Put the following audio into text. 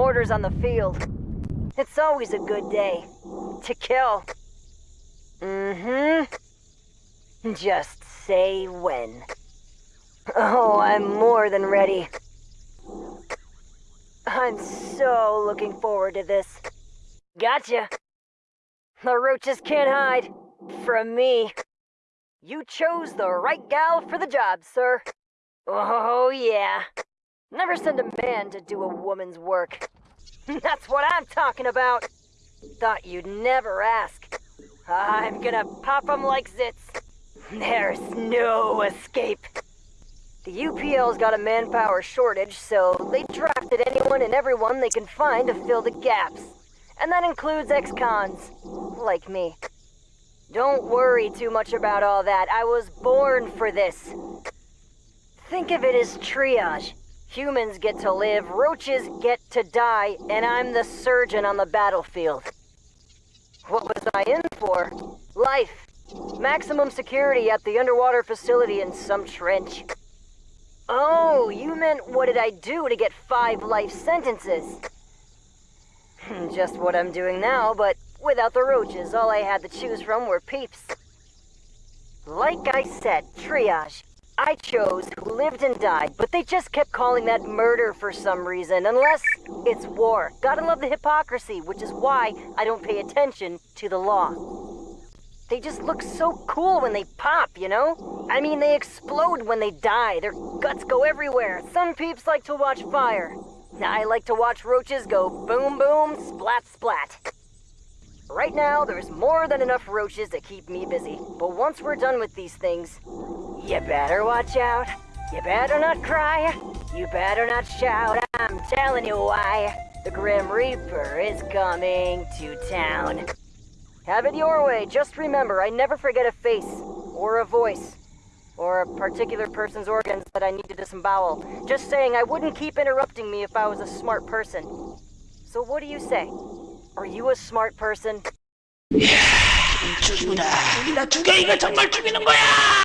mortars on the field. It's always a good day to kill. Mm-hmm. Just say when. Oh, I'm more than ready. I'm so looking forward to this. Gotcha. The roaches can't hide. From me. You chose the right gal for the job, sir. Oh, yeah. Never send a man to do a woman's work. That's what I'm talking about. Thought you'd never ask. I'm gonna pop 'em like zits. There's no escape. The UPL's got a manpower shortage, so they drafted anyone and everyone they can find to fill the gaps. And that includes ex-cons, like me. Don't worry too much about all that. I was born for this. Think of it as triage. Humans get to live, roaches get to die, and I'm the surgeon on the battlefield. What was I in for? Life. Maximum security at the underwater facility in some trench. Oh, you meant what did I do to get five life sentences? Hmm, just what I'm doing now, but without the roaches, all I had to choose from were peeps. Like I said, triage. I chose who lived and died, but they just kept calling that murder for some reason, unless it's war. Gotta love the hypocrisy, which is why I don't pay attention to the law. They just look so cool when they pop, you know? I mean, they explode when they die. Their guts go everywhere. Some peeps like to watch fire. I like to watch roaches go boom boom, splat splat. Right now, there's more than enough roaches to keep me busy. But once we're done with these things, you better watch out. You better not cry. You better not shout. I'm telling you why. The Grim Reaper is coming to town. Have it your way. Just remember, I never forget a face, or a voice, or a particular person's organs that I need to disembowel. Just saying, I wouldn't keep interrupting me if I was a smart person. So what do you say? Are you a smart person? 죽인다. 죽인다. 죽여. 이거 정말 죽이는 거야.